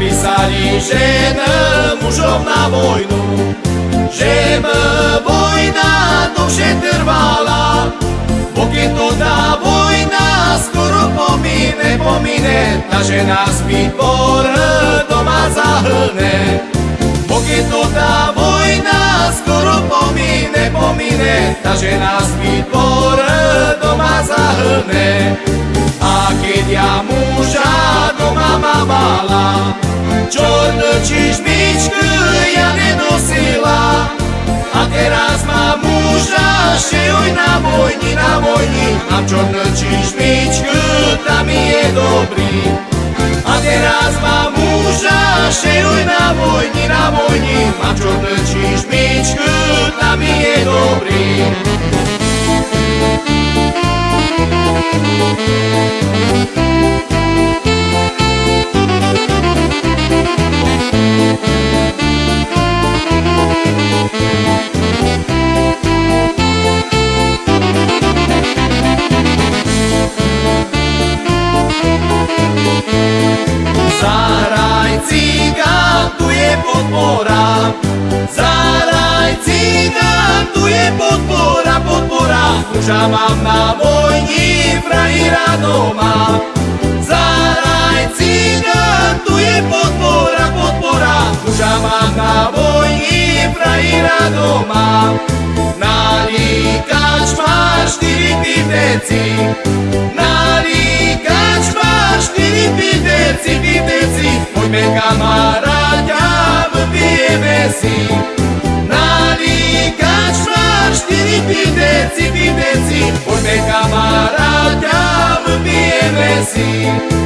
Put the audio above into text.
napísaní, že mužom na vojnu, že vojna dlhšie trvala, pokiaľ to tá vojna skoro pomine, pomine, ta žena zbytvor doma zahlne. Pokiaľ to tá vojna skoro pomine, pomine, ta žena zbytvor doma zahlne. Čornú čižmičku ja nenosila, a teraz má muža, šejuj na vojni, na vojni, mám čornú čižmičku, tam je dobrý. A teraz má muža, šejuj na vojni, na vojni, mám čornú podpora. Zaraj cigán, tu je podpora, podpora. Muža mám na vojni, frajira doma. Zaraj cigán, tu je podpora, podpora. Muža mám na vojni, frajira doma. Si. Nalíkač má štyri piveci, piveci, poďme kamaráďa, vypijeme si.